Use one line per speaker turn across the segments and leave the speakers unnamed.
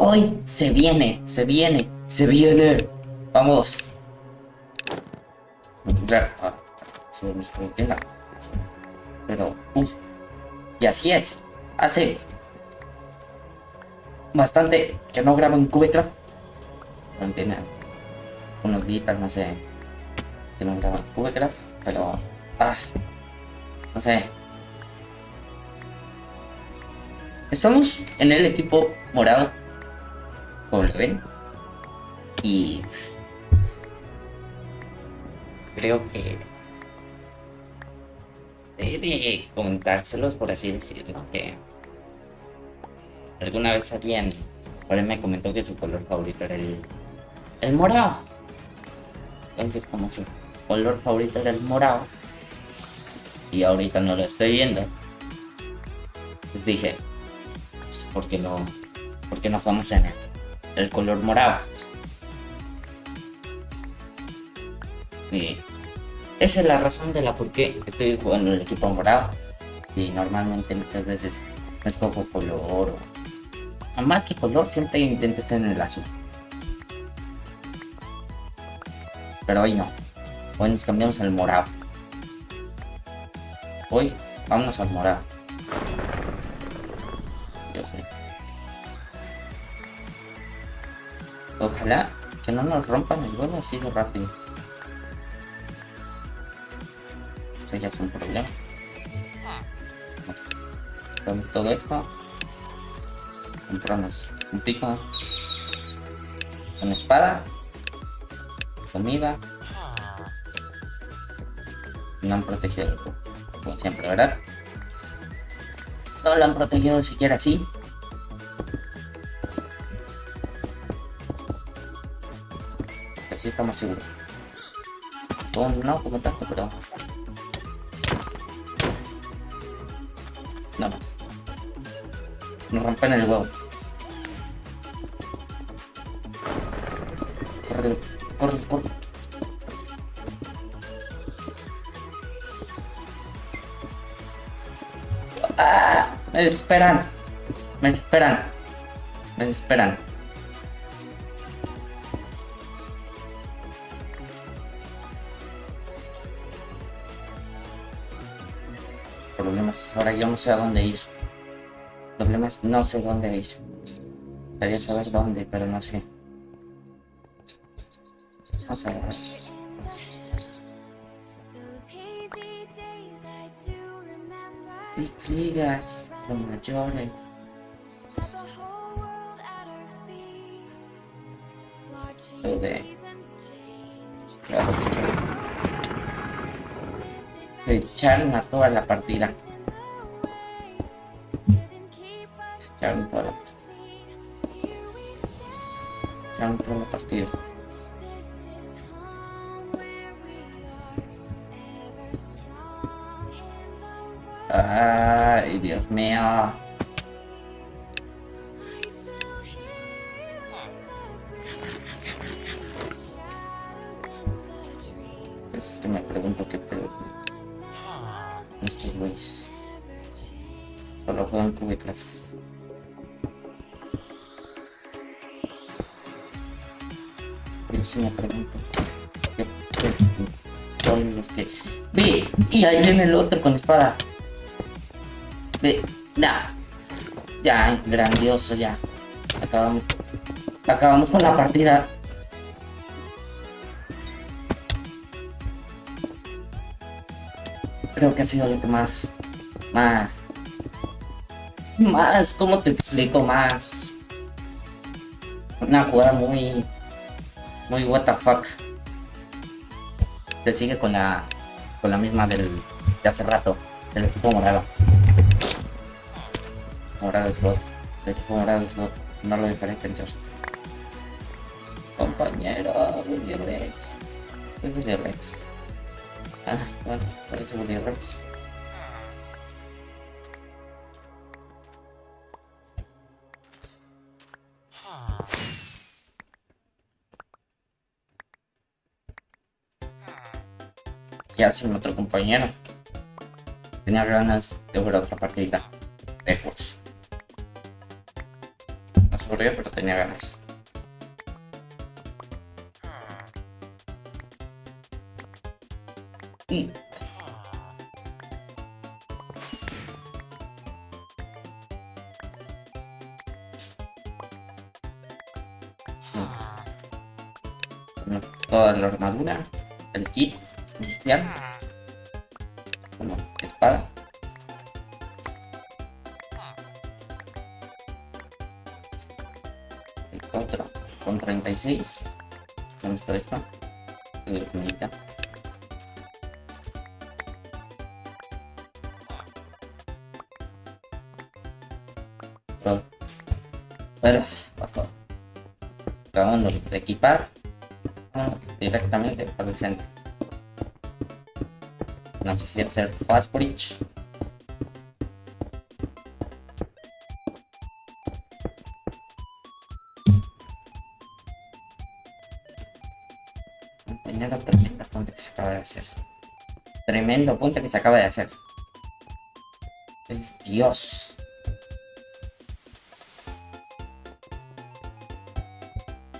Hoy se viene, se viene, se viene. Vamos. Encontrar. Ah, se me. Pero, uff. Y así es. Hace bastante que no grabo en Cubecraft. No tiene unos días, no sé. Que no grabo en Cubecraft. Pero. Ah. No sé. Estamos en el equipo morado. Ven. Y. Creo que. Debe contárselos, por así decirlo. Que. Alguna vez alguien por me comentó que su color favorito era el. El morado. Entonces, como su color favorito era el morado. Y ahorita no lo estoy viendo. Pues dije, pues, ¿por qué no, por qué no jugamos en el, el color morado? Y esa es la razón de la por qué estoy jugando el equipo morado. Y normalmente muchas veces no escojo color o más que color siempre intento estar en el azul. Pero hoy no. Hoy nos cambiamos al morado. Hoy vámonos al morado. Yo sé. Ojalá que no nos rompan el huevo así de rápido. Eso ya es un problema. Con todo esto, compramos un pico, una espada, comida. No han protegido como siempre, ¿verdad? No lo han protegido siquiera así. Estamos seguros. Oh, no como tanto, pero... Nada más. Nos rompen el huevo. Corre, corre, corre. ¡Ah! Me desesperan. Me desesperan. Me desesperan. Ahora yo no sé a dónde ir. Problemas. No sé dónde ir. Quería saber dónde, pero no sé. Vamos a ver. Intrigas, con mayores. Lo de. Claro, chicos. Se echaron a toda la partida. La partida. Se echaron toda la partida. Ay, Dios mío. Es que me pregunto qué pedo estos güeyes. Solo juegan Cubecraft. Yo sí me pregunto qué pedo con los que... ¡Ve! Y ahí viene el otro con espada. Ve, ya. Ya, grandioso, ya. Acabamos. Acabamos con la partida. Creo que ha sido lo que más. Más. Más, ¿cómo te explico? Más. Una jugada muy. Muy what the fuck. Te sigue con la. Con la misma del. De hace rato. Del equipo morado. Morado es God. El equipo morado es God. No lo dejaré pensar. Compañero, Willy Rex. ¿Qué Willy Rex? Ah, bueno, parece Willy Rex. ¿Qué hace mi otro compañero? Tenía ganas de jugar otra partida. Lejos. Me aburrido, pero tenía ganas. Y... Toda la armadura, el kit como espada. El 4 con 36. ¿Dónde está esto? El comita. Pero, acabando de equipar directamente para el centro. No sé si hacer fast bridge. Tremendo, tremendo punto que se acaba de hacer. Tremendo punto que se acaba de hacer. Es Dios.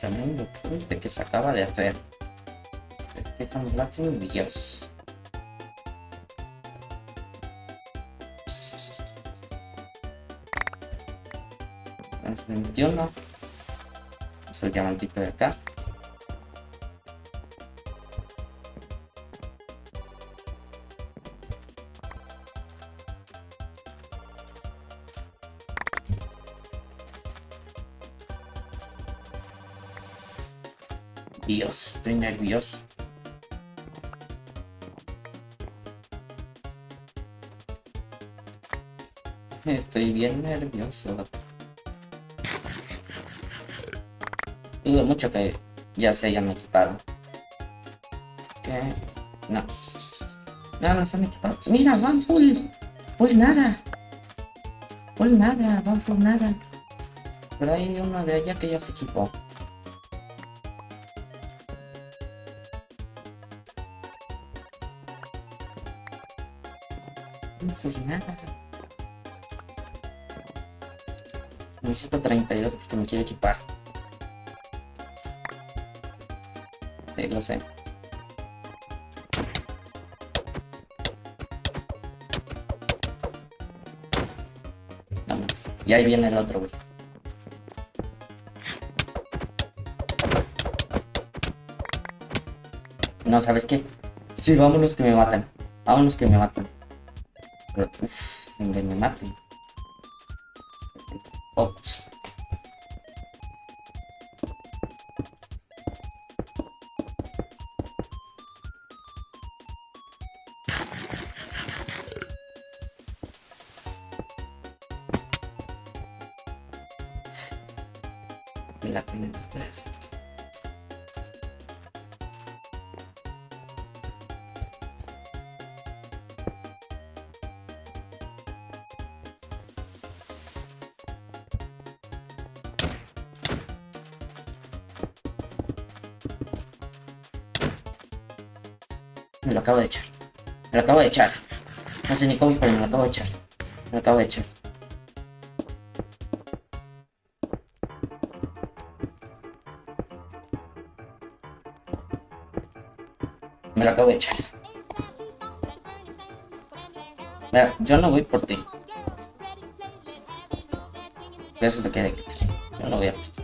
Tremendo punto que se acaba de hacer. Es que es un máximo Es 21. Es el diamantito de acá. Dios, estoy nervioso. Estoy bien nervioso. Dudo mucho que ya se hayan equipado. ¿Qué? No. No, no se han equipado. Mira, van full. Full nada. Full nada, van full nada. Pero hay uno de allá que ya se equipó. No full nada. Necesito 32 porque me quiero equipar. Sí, lo sé. Vamos. Y ahí viene el otro, güey. No, ¿sabes qué? Sí, vámonos que me matan. Vámonos que me matan. Pero, uff, sin que me maten. Ops. Me la. Me lo acabo de echar. Me lo acabo de echar. No sé ni cómo, pero me lo acabo de echar. Me lo acabo de echar. Lo yo no voy por ti. Eso te queda. Yo no voy a ti.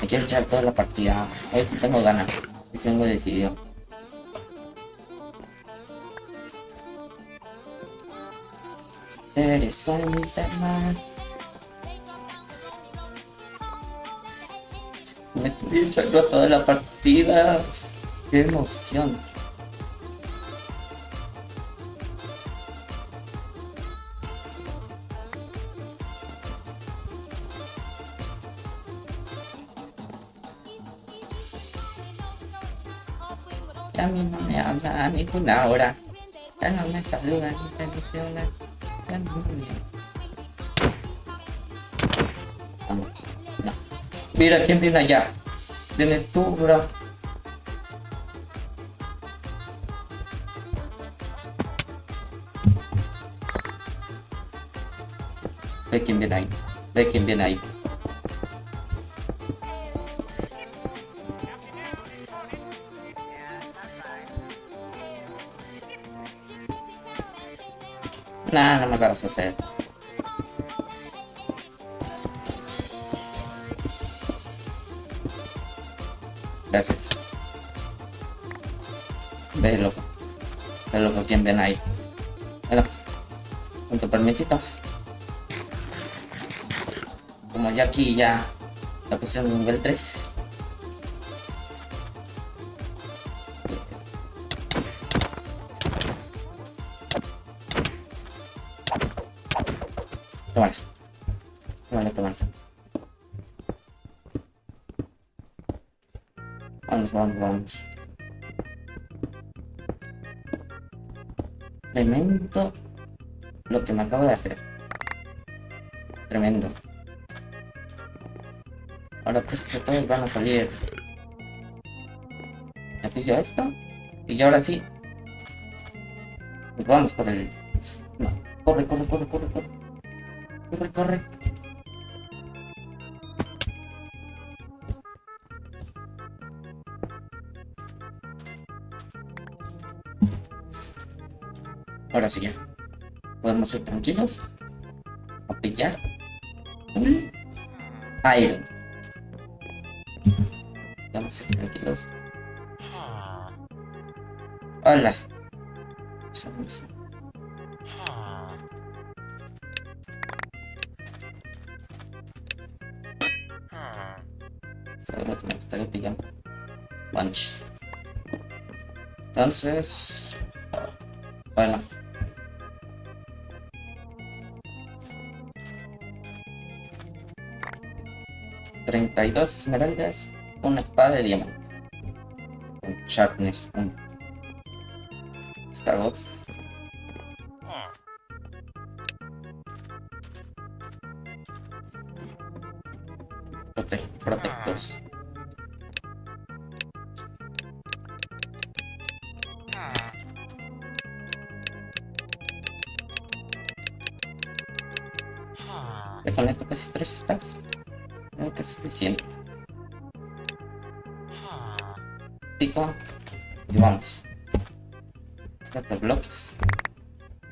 Me quiero echar toda la partida. A ver si tengo ganas. Si vengo decidido. Interesante, man. Me estoy echando toda la partida. Qué emoción. Y a mí no me habla ni una hora. Ya no me saluda ni me dice hola. Ya no me Vamos. No. Mira quién viene allá. Viene tú, bro. Ve quién viene ahí. Ve quién viene ahí. Nah, no me agarras a hacer. Gracias. Ve loco. Ve loco quién viene ahí. Bueno, con tu permisito. Como ya aquí ya la pusieron nivel 3. Tómala. Tómala, tómala. Vamos, vamos, vamos. Tremendo lo que me acabo de hacer. Tremendo. Ahora pues que todos van a salir. Me piso esto. Y ahora sí. Pues vamos por el. No. Corre, corre, corre, corre, corre. Corre, corre. Ahora sí ya. Podemos ir tranquilos. A pillar. Un Iron. Vamos a ir tranquilos. Hola. Somos- Seguro que me estaré pillando. Bunch. Entonces. Bueno. Treinta y dos esmeraldas, una espada de diamante. Con sharpness 1. Star Prote protectos. Ya con esto casi tres stacks. Creo que es suficiente. Pico. Y vamos. Bloques.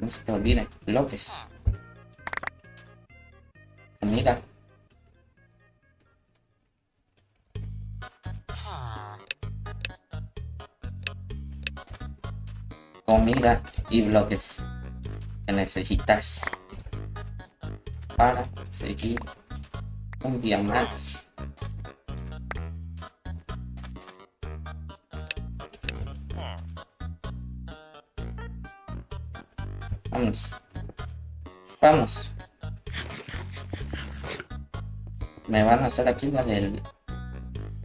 No se te olvide. Bloques. Comida y bloques que necesitas para seguir un día más. Vamos. Vamos. Me van a hacer aquí la del...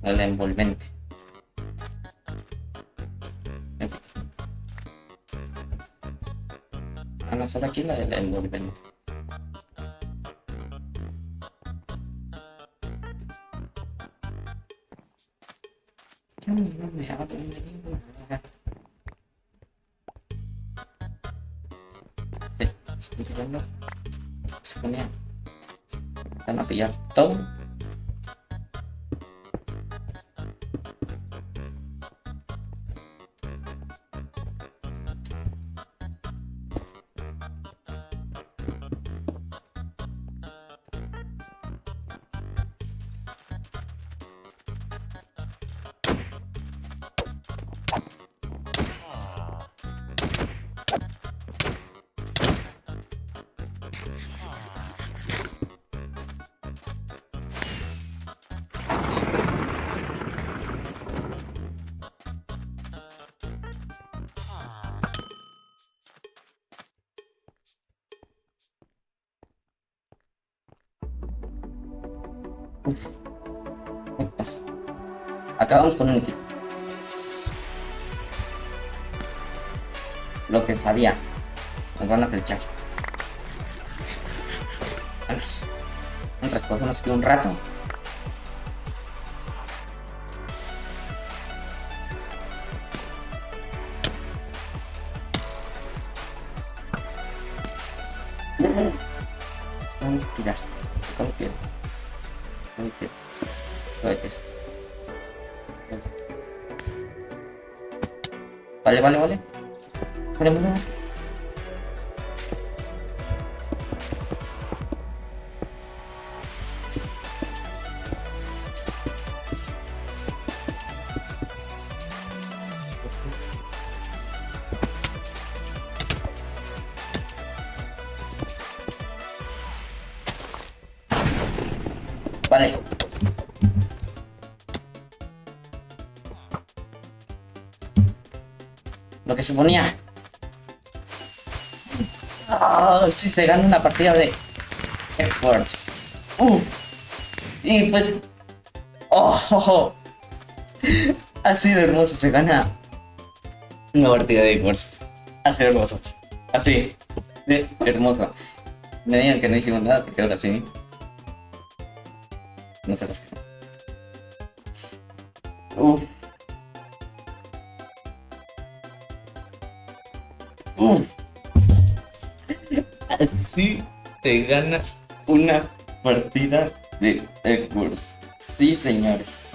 La del envolvente. Van a hacer aquí la envolvente. De. Sí, estoy viendo. Se ponía. A pillar todo. Acabamos con un equipo. lo que sabía. Nos van a flechar. Vamos. Mientras cogemos aquí un rato. Vamos a tirar. Vamos a tirar. Tirar. Vale, vale, vale. Vale, vale, vale. Lo que suponía. Ah, si se gana una partida de Efforts. Uh. Y pues. Oh, oh, oh. Hermoso. Se gana una partida de Efforts. Ha sido hermoso. Así. De hermoso. Me digan que no hicimos nada porque ahora sí. No se. Uf. Uf. Así se gana una partida de Egg Wars. Sí, señores.